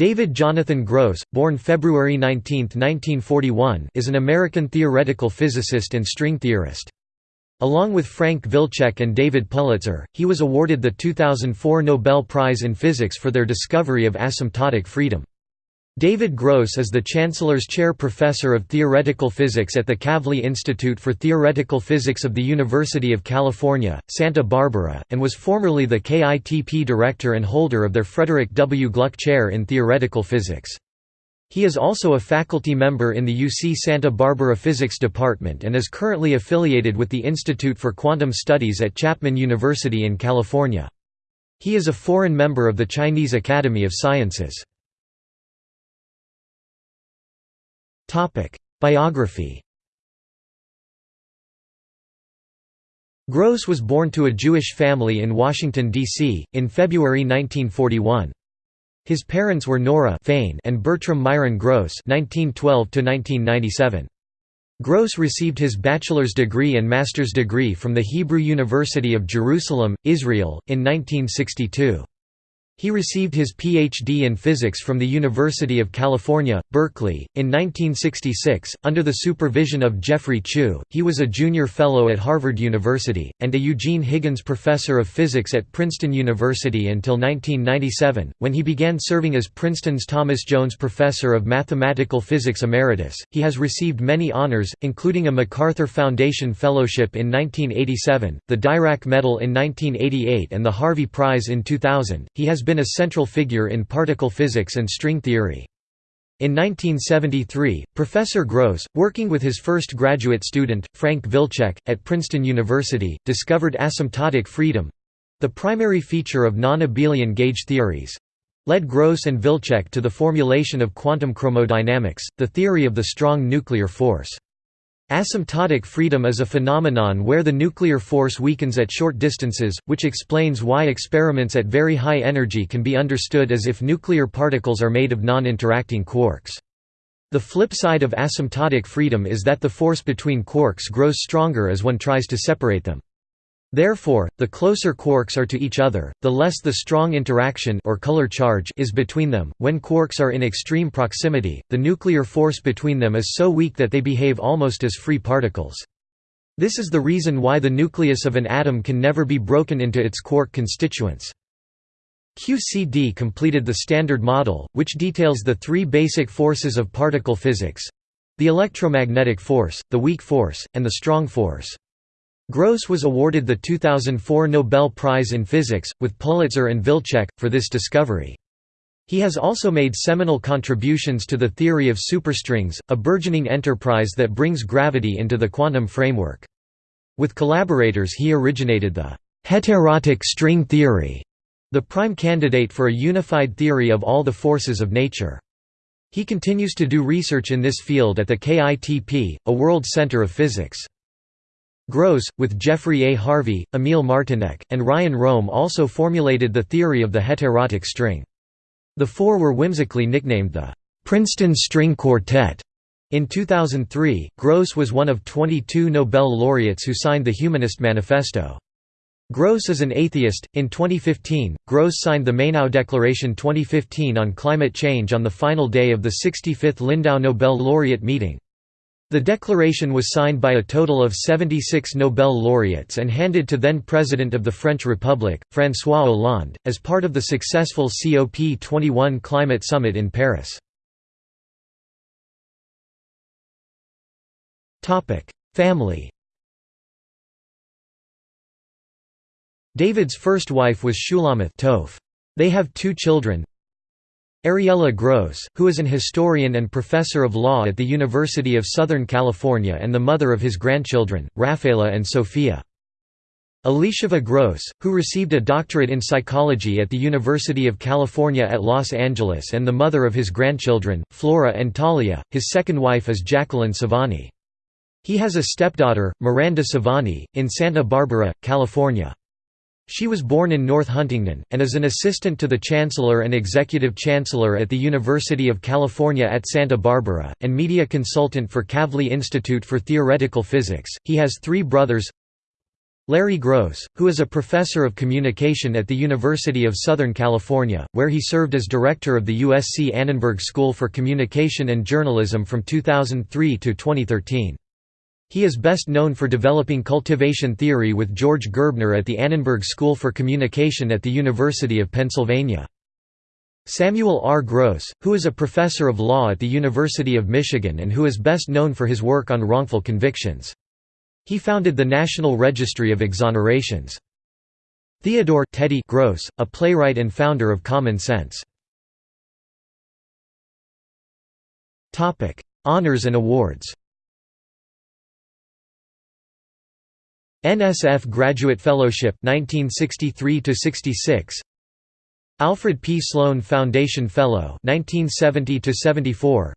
David Jonathan Gross, born February 19, 1941, is an American theoretical physicist and string theorist. Along with Frank Wilczek and David Politzer, he was awarded the 2004 Nobel Prize in Physics for their discovery of asymptotic freedom. David Gross is the Chancellor's Chair Professor of Theoretical Physics at the Kavli Institute for Theoretical Physics of the University of California, Santa Barbara, and was formerly the KITP Director and holder of their Frederick W. Gluck Chair in Theoretical Physics. He is also a faculty member in the UC Santa Barbara Physics Department and is currently affiliated with the Institute for Quantum Studies at Chapman University in California. He is a foreign member of the Chinese Academy of Sciences. Biography Gross was born to a Jewish family in Washington, D.C., in February 1941. His parents were Nora Fain and Bertram Myron Gross (1912–1997). Gross received his bachelor's degree and master's degree from the Hebrew University of Jerusalem, Israel, in 1962. He received his Ph.D. in physics from the University of California, Berkeley. In 1966, under the supervision of Geoffrey Chew, he was a junior fellow at Harvard University, and a Eugene Higgins Professor of Physics at Princeton University until 1997, when he began serving as Princeton's Thomas Jones Professor of Mathematical Physics Emeritus. He has received many honors, including a MacArthur Foundation Fellowship in 1987, the Dirac Medal in 1988, and the Harvey Prize in 2000. He has been a central figure in particle physics and string theory. In 1973, Professor Gross, working with his first graduate student, Frank Wilczek, at Princeton University, discovered asymptotic freedom—the primary feature of non-abelian gauge theories—led Gross and Wilczek to the formulation of quantum chromodynamics, the theory of the strong nuclear force. Asymptotic freedom is a phenomenon where the nuclear force weakens at short distances, which explains why experiments at very high energy can be understood as if nuclear particles are made of non-interacting quarks. The flip side of asymptotic freedom is that the force between quarks grows stronger as one tries to separate them. Therefore, the closer quarks are to each other, the less the strong interaction or color charge is between them. When quarks are in extreme proximity, the nuclear force between them is so weak that they behave almost as free particles. This is the reason why the nucleus of an atom can never be broken into its quark constituents. QCD completed the Standard Model, which details the three basic forces of particle physics—the electromagnetic force, the weak force, and the strong force. Gross was awarded the 2004 Nobel Prize in Physics, with Politzer and Wilczek, for this discovery. He has also made seminal contributions to the theory of superstrings, a burgeoning enterprise that brings gravity into the quantum framework. With collaborators he originated the «heterotic string theory», the prime candidate for a unified theory of all the forces of nature. He continues to do research in this field at the KITP, a world center of physics. Gross, with Jeffrey A. Harvey, Emil Martinec, and Ryan Rohm also formulated the theory of the heterotic string. The four were whimsically nicknamed the Princeton String Quartet. In 2003, Gross was one of 22 Nobel laureates who signed the Humanist Manifesto. Gross is an atheist. In 2015, Gross signed the Mainau Declaration 2015 on climate change on the final day of the 65th Lindau Nobel laureate meeting. The declaration was signed by a total of 76 Nobel laureates and handed to then-President of the French Republic, François Hollande, as part of the successful COP21 climate summit in Paris. Family David's first wife was Shulamith Toaff. They have two children, Ariella Gross, who is an historian and professor of law at the University of Southern California and the mother of his grandchildren, Rafaela and Sophia. Elisheva Gross, who received a doctorate in psychology at the University of California at Los Angeles and the mother of his grandchildren, Flora and Talia. His second wife is Jacqueline Savani. He has a stepdaughter, Miranda Savani, in Santa Barbara, California. She was born in North Huntington, and is an assistant to the Chancellor and Executive Chancellor at the University of California at Santa Barbara, and media consultant for Kavli Institute for Theoretical Physics. He has three brothers Larry Gross, who is a professor of communication at the University of Southern California, where he served as director of the USC Annenberg School for Communication and Journalism from 2003 to 2013. He is best known for developing cultivation theory with George Gerbner at the Annenberg School for Communication at the University of Pennsylvania. Samuel R. Gross, who is a professor of law at the University of Michigan and who is best known for his work on wrongful convictions. He founded the National Registry of Exonerations. Theodore Teddy Gross, a playwright and founder of Common Sense. Honors and awards NSF Graduate Fellowship 1963 to 66 Alfred P. Sloan Foundation Fellow 1970 to 74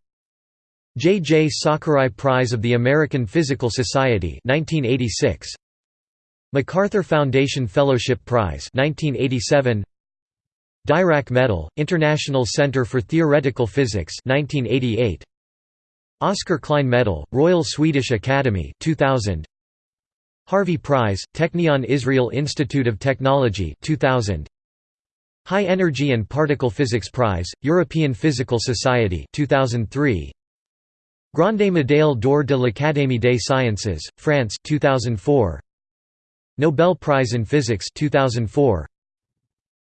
J. J. Sakurai Prize of the American Physical Society 1986 MacArthur Foundation Fellowship Prize 1987 Dirac Medal, International Center for Theoretical Physics 1988 Oscar Klein Medal, Royal Swedish Academy 2000 Harvey Prize, Technion Israel Institute of Technology 2000 High Energy and Particle Physics Prize, European Physical Society 2003 Grande Médaille d'Or de l'Académie des Sciences, France 2004. Nobel Prize in Physics 2004.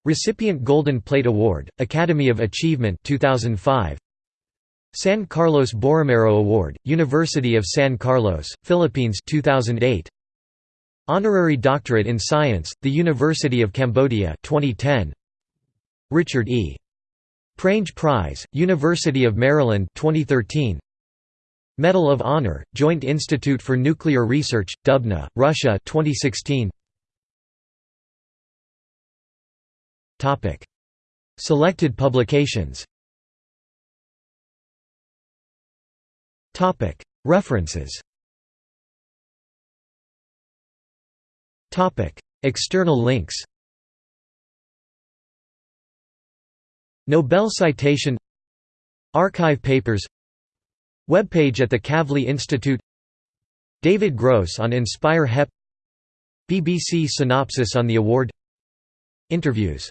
Recipient Golden Plate Award, Academy of Achievement 2005. San Carlos Borromeo Award, University of San Carlos, Philippines 2008. Honorary Doctorate in Science, the University of Cambodia 2010. Richard E. Prange Prize, University of Maryland 2013. Medal of Honor, Joint Institute for Nuclear Research, Dubna, Russia 2016. Topic: Selected publications. Topic: References. External links. Nobel citation Archive papers Webpage at the Kavli Institute David Gross on Inspire HEP BBC synopsis on the award Interviews